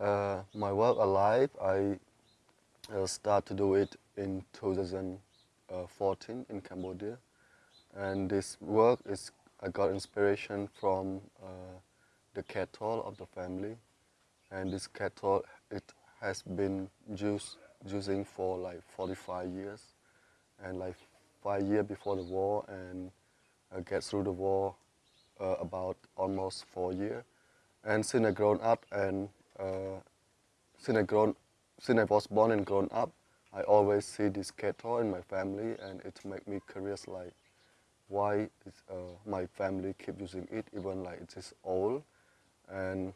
Uh, my work alive, I uh, start to do it in 2014 in Cambodia, and this work is I got inspiration from uh, the cattle of the family, and this cattle it has been used using for like 45 years, and like five years before the war, and I get through the war uh, about almost four years, and since I grown up and uh, since I grown, since I was born and grown up, I always see this cattle in my family, and it make me curious like why uh, my family keep using it even like it is old, and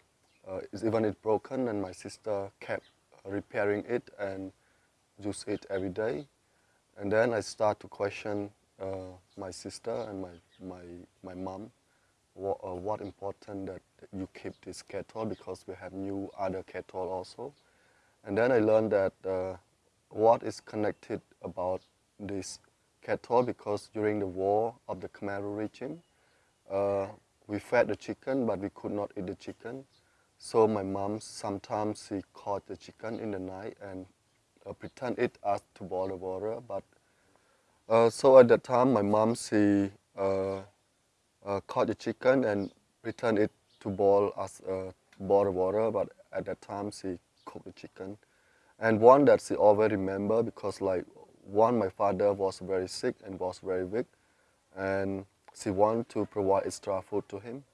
uh, it's even it broken, and my sister kept repairing it and use it every day, and then I start to question uh, my sister and my my my mom what, uh, what important that you keep this kettle because we have new other kettle also. And then I learned that uh, what is connected about this kettle because during the war of the Khmer regime, uh, we fed the chicken but we could not eat the chicken. So my mom sometimes she caught the chicken in the night and uh, pretend it as to boil the water. But uh, so at that time my mom she uh, caught the chicken and returned it to boil as uh, boil water. But at that time, she cooked the chicken. And one that she always remember because like one, my father was very sick and was very weak, and she wanted to provide extra food to him.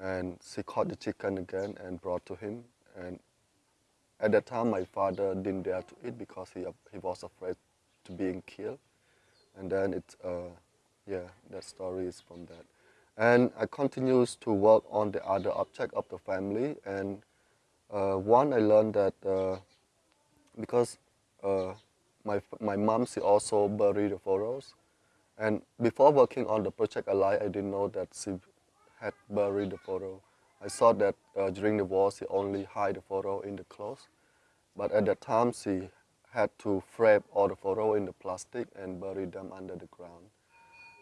And she caught the chicken again and brought to him. And at that time, my father didn't dare to eat because he, he was afraid to being killed. And then it, uh, yeah, that story is from that. And I continues to work on the other object of the family. And uh, one, I learned that uh, because uh, my, my mom, she also buried the photos. And before working on the project Alive, I didn't know that she had buried the photo. I thought that uh, during the war, she only hide the photo in the clothes. But at that time, she had to frame all the photo in the plastic and bury them under the ground.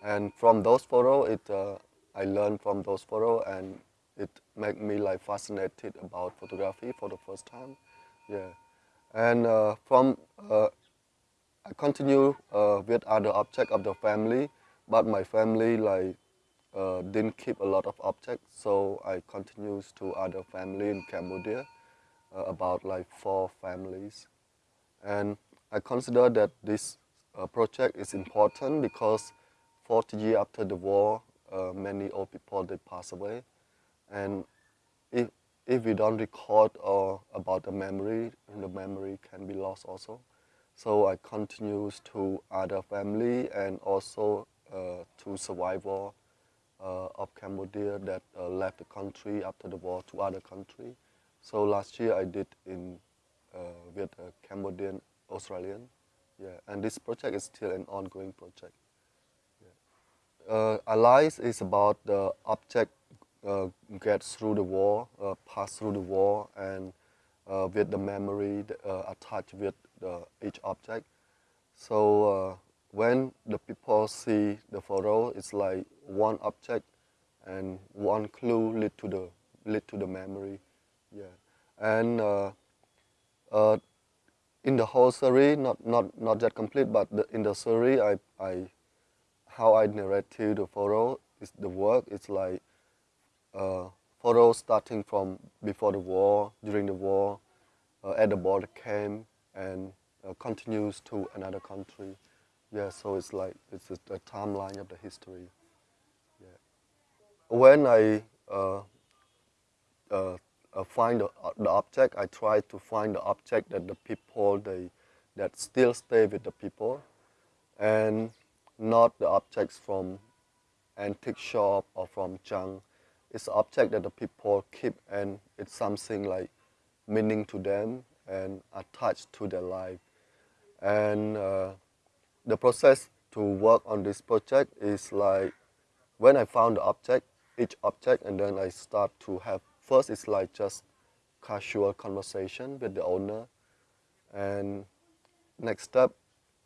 And from those photos, it uh, I learned from those photos and it made me like fascinated about photography for the first time. Yeah, and uh, from uh, I continue uh, with other objects of the family, but my family like uh, didn't keep a lot of objects, so I continues to other family in Cambodia, uh, about like four families, and I consider that this uh, project is important because 40 years after the war, uh, many old people they pass away, and if if we don't record or about the memory, the memory can be lost also. So I continues to other family and also uh, to survivor uh, of Cambodia that uh, left the country after the war to other country. So last year I did in uh, with a Cambodian Australian, yeah, and this project is still an ongoing project uh, Alive is about the object uh, gets through the wall, uh, pass through the wall, and uh, with the memory uh, attached with each object. So uh, when the people see the photo, it's like one object and one clue lead to the lead to the memory. Yeah, and in the whole series, not not not yet complete, but the, in the series, I I how I narrate to the photo is the work. It's like uh, photo starting from before the war, during the war, uh, at the border camp, and uh, continues to another country. Yeah, so it's like it's a, a timeline of the history. Yeah. When I uh, uh, find the, the object, I try to find the object that the people they that still stay with the people, and not the objects from antique shop or from junk. It's object that the people keep and it's something like meaning to them and attached to their life. And uh, the process to work on this project is like when I found the object, each object, and then I start to have, first it's like just casual conversation with the owner. And next step,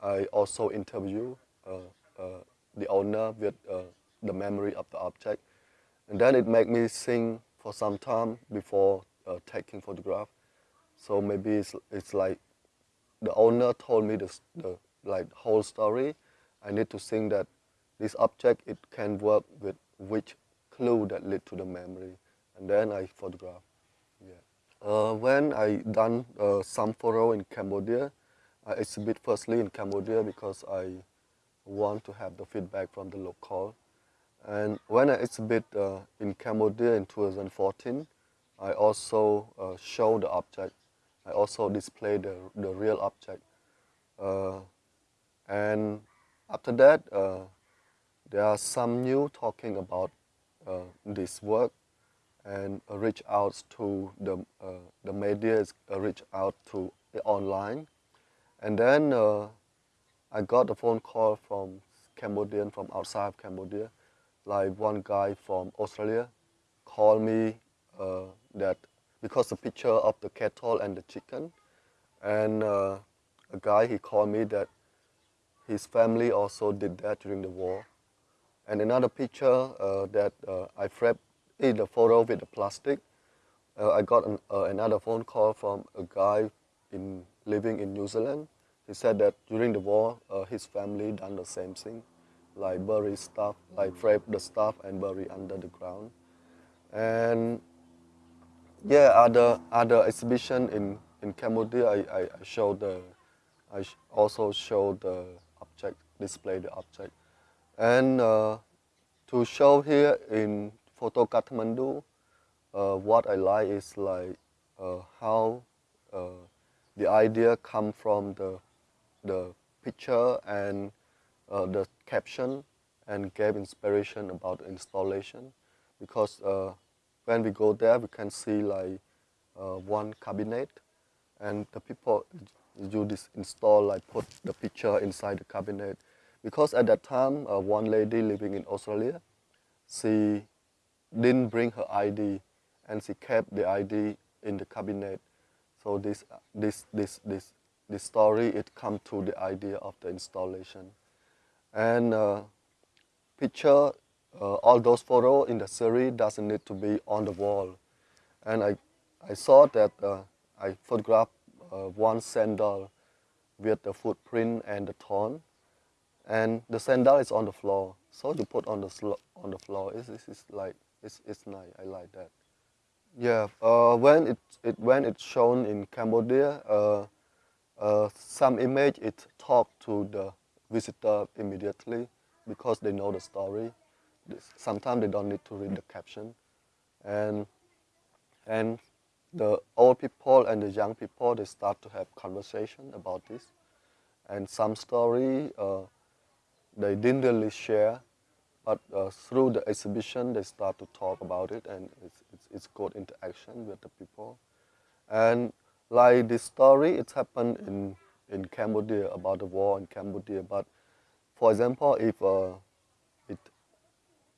I also interview uh, the owner with uh, the memory of the object. And then it made me think for some time before uh, taking photograph. So maybe it's, it's like the owner told me the, the like whole story. I need to think that this object it can work with which clue that lead to the memory, and then I photograph. Yeah. Uh, when I done uh, some photo in Cambodia, I exhibit firstly in Cambodia because I want to have the feedback from the local. And when I exhibit uh, in Cambodia in 2014, I also uh, show the object. I also display the, the real object. Uh, and after that, uh, there are some new talking about uh, this work and reach out to the, uh, the media, reach out to the online. And then I got a phone call from Cambodian, from outside of Cambodia, like one guy from Australia called me uh, that because the picture of the cattle and the chicken, and uh, a guy he called me that his family also did that during the war. And another picture uh, that uh, I framed in the photo with the plastic, uh, I got an, uh, another phone call from a guy in living in New Zealand. He said that during the war, his family done the same thing like bury stuff, like frame the stuff and bury under the ground. And yeah, other other exhibition in in Cambodia, I, I, I show the, I also show the object, display the object, and uh, to show here in Photo Kathmandu, uh, what I like is like uh, how uh, the idea come from the the picture and uh, the caption and gave inspiration about installation because uh, when we go there we can see like uh, one cabinet and the people do this install like put the picture inside the cabinet. Because at that time uh, one lady living in Australia she didn't bring her ID and she kept the ID in the cabinet. So this this this this this story it come to the idea of the installation and uh, picture, uh, all those photos in the series doesn't need to be on the wall. And I, I saw that uh, I photographed uh, one sandal with the footprint and the thorn. And the sandal is on the floor. So you put on the, on the floor, it's, it's, it's like, it's, it's nice, I like that. Yeah, uh, when, it, it, when it's shown in Cambodia, uh, uh, some image it talk to the visitor immediately because they know the story. Sometimes they don't need to read the caption. And, and the old people and the young people, they start to have conversation about this. And some story uh, they didn't really share, but uh, through the exhibition, they start to talk about it and it's, it's, it's good interaction with the people. And like this story, it happened in in Cambodia about the war in Cambodia. But for example, if uh, it,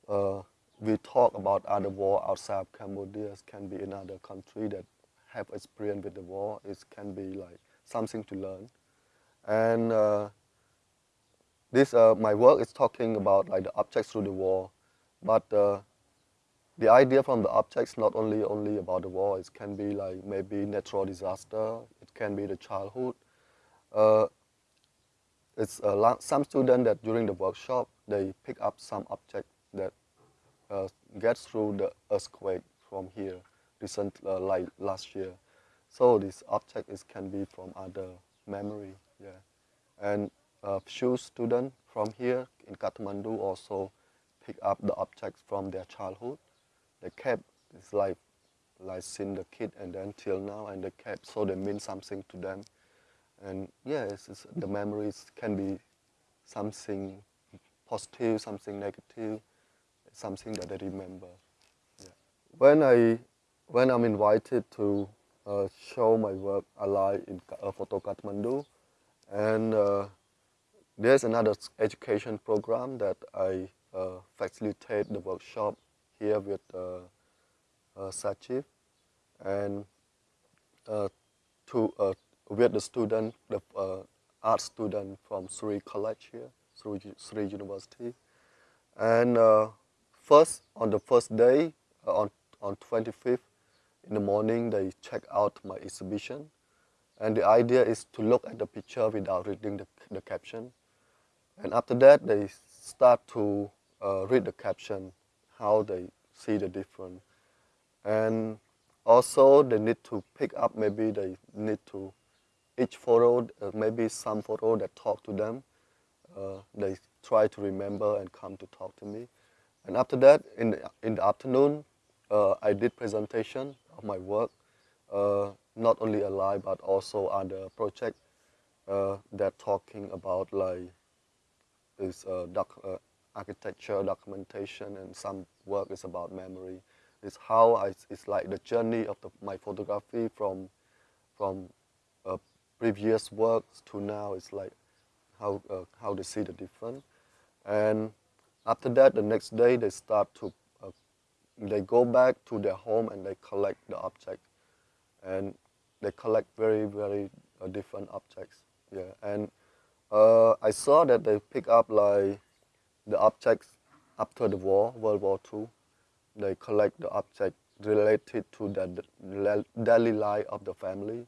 uh, we talk about other war outside Cambodia, it can be another country that have experience with the war. It can be like something to learn. And uh, this, uh, my work is talking about like the objects through the war, but uh, the idea from the objects not only only about the war. It can be like maybe natural disaster. It can be the childhood uh, it's uh, some students that during the workshop, they pick up some object that uh, gets through the earthquake from here, recent, uh, like last year. So this object is, can be from other memory, yeah. And a few students from here in Kathmandu also pick up the objects from their childhood. They cap is like, like since the kid and then till now, and the cap so they mean something to them. And yes, the memories can be something positive, something negative, something that I remember. Yeah. When I when I'm invited to uh, show my work alive in uh, Photo Kathmandu, and uh, there's another education program that I uh, facilitate the workshop here with uh, uh, and uh, to uh, with the student, the art student from Sri College here, Sri University. And first, on the first day, on, on 25th in the morning, they check out my exhibition. And the idea is to look at the picture without reading the, the caption. And after that, they start to uh, read the caption, how they see the difference. And also, they need to pick up, maybe they need to, each photo, uh, maybe some photo that talk to them, uh, they try to remember and come to talk to me. And after that, in the, in the afternoon, uh, I did presentation of my work, uh, not only Alive, but also other project uh, that talking about like is uh, uh, architecture documentation and some work is about memory. It's how I, it's like the journey of the, my photography from from uh, previous works to now. It's like how uh, how they see the difference. And after that, the next day they start to uh, they go back to their home and they collect the object, and they collect very very uh, different objects. Yeah, and uh, I saw that they pick up like the objects after the war, World War II. They collect the object related to the daily life of the family,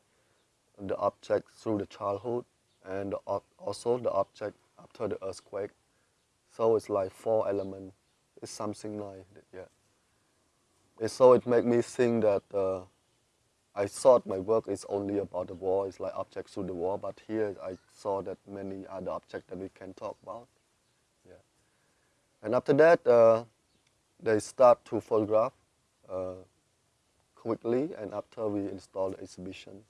the objects through the childhood, and also the object after the earthquake. So it's like four elements. It's something like that, yeah. And so it made me think that uh, I thought my work is only about the war, it's like objects through the war, but here I saw that many other objects that we can talk about. And after that, uh, they start to photograph uh, quickly, and after we install the exhibition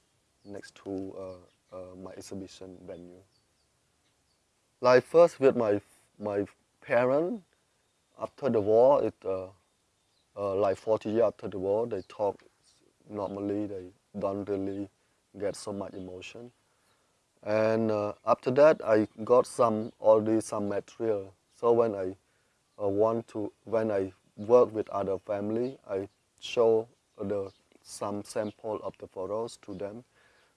next to uh, uh my exhibition venue. Like first with my my parents, after the war, it uh, uh, like 40 years after the war, they talk normally they don't really get so much emotion. And after that, I got some already some material. So when I want to, when I work with other family, I show the some sample of the photos to them,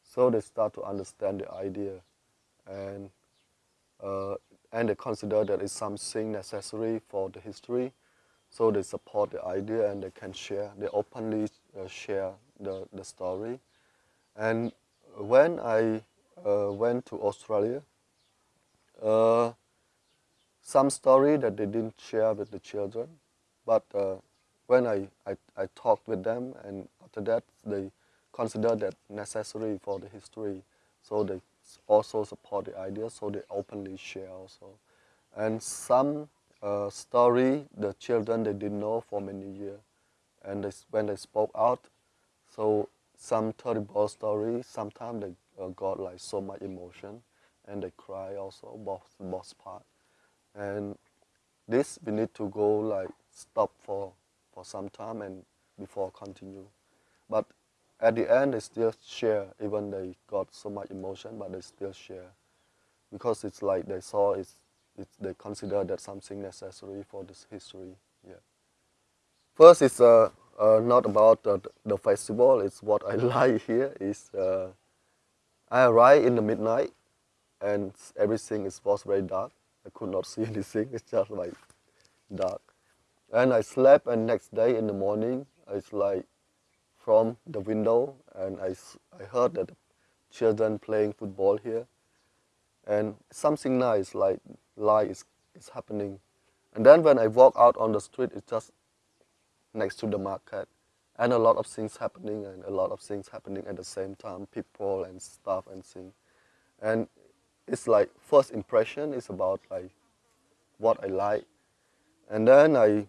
so they start to understand the idea, and uh, and they consider that it's something necessary for the history, so they support the idea and they can share. They openly uh, share the, the story. And when I uh, went to Australia, uh, some story that they didn't share with the children, but uh, when I, I, I talked with them and after that they consider that necessary for the history, so they also support the idea, so they openly share also. And some uh, story the children they didn't know for many years, and they, when they spoke out, so some terrible story, sometimes they uh, got like so much emotion and they cry also, both, both part. And this we need to go like stop for, for some time and before continue. But at the end they still share, even they got so much emotion, but they still share. Because it's like they saw it's, it's they consider that something necessary for this history. Yeah. First it's uh, uh, not about uh, the festival. It's what I like here. Is uh, I arrive in the midnight, and everything is was very dark. I could not see anything. It's just like dark, and I slept. And next day in the morning, it's like from the window, and I I heard that children playing football here, and something nice like light is is happening. And then when I walk out on the street, it's just next to the market and a lot of things happening and a lot of things happening at the same time people and stuff and things and it's like first impression is about like what i like. And then i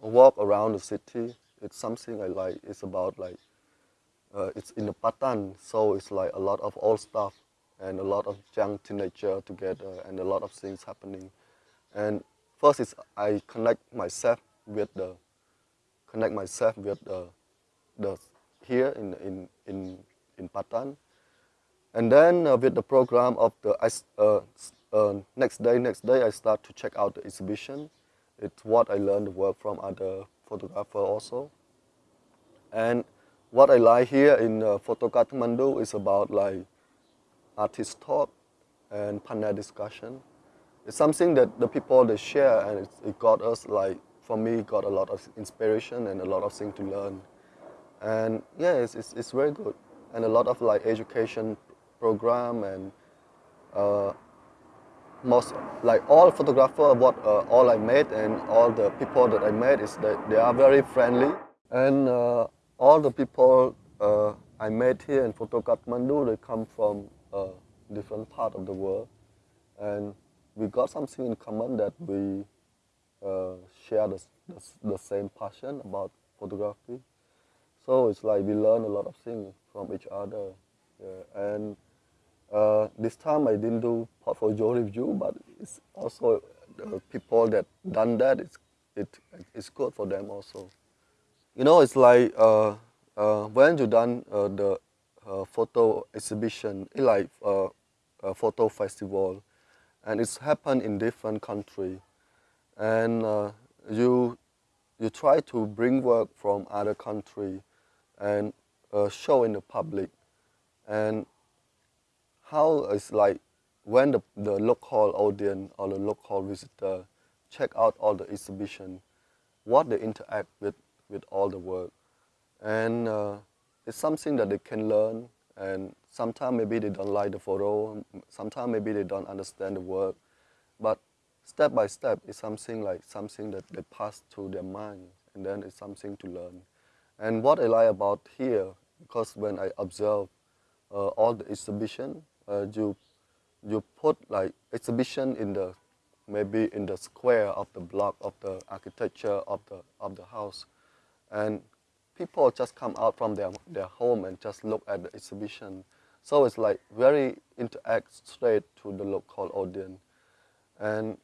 walk around the city. It's something i like. It's about like uh, it's in the patan so it's like a lot of old stuff and a lot of young teenager together and a lot of things happening. And first is i connect myself with the connect myself with the, the here in, in, in, in Patan. And then uh, with the program of the uh, uh, next day, next day I start to check out the exhibition. It's what I learned work from other photographer also. And what I like here in uh, Photo Kathmandu is about like artist talk and panel discussion. It's something that the people they share and it, it got us like for me got a lot of inspiration and a lot of things to learn. And yeah, it's, it's, it's very good. and a lot of like education program and uh, most like all photographer what uh, all I made and all the people that I met is that they are very friendly. And uh, all the people uh, I met here in Photo Kathmandu they come from uh, different part of the world. And we got something in common that we uh, share the, the, the same passion about photography. So it's like we learn a lot of things from each other. Yeah. and uh, this time I didn't do portfolio review, but it's also the people that done that. It's it it's good for them also. You know, it's like uh, uh, when you done uh, the uh, photo exhibition, it's like uh, a photo festival, and it's happened in different country, and you you try to bring work from other country, and show in the public, and how it's like when the, the local audience or the local visitor check out all the exhibition, what they interact with, with all the work. And uh, it's something that they can learn and sometimes maybe they don't like the photo, sometimes maybe they don't understand the work, but step by step it's something like something that they pass through their mind and then it's something to learn. And what I like about here, because when I observe uh, all the exhibition, uh, you you put like exhibition in the maybe in the square of the block of the architecture of the of the house. And people just come out from their their home and just look at the exhibition. So it's like very interact straight to the local audience. And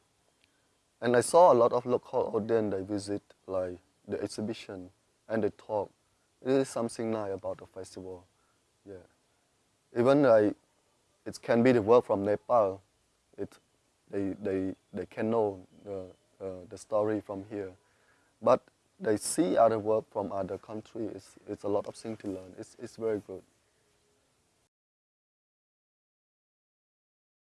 and I saw a lot of local audience they visit like the exhibition and they talk. It is something nice about the festival. Yeah. Even like it can be the work from Nepal. It, they, they, they can know the, uh, the story from here. But they see other work from other countries. It's, it's a lot of things to learn. It's, it's very good.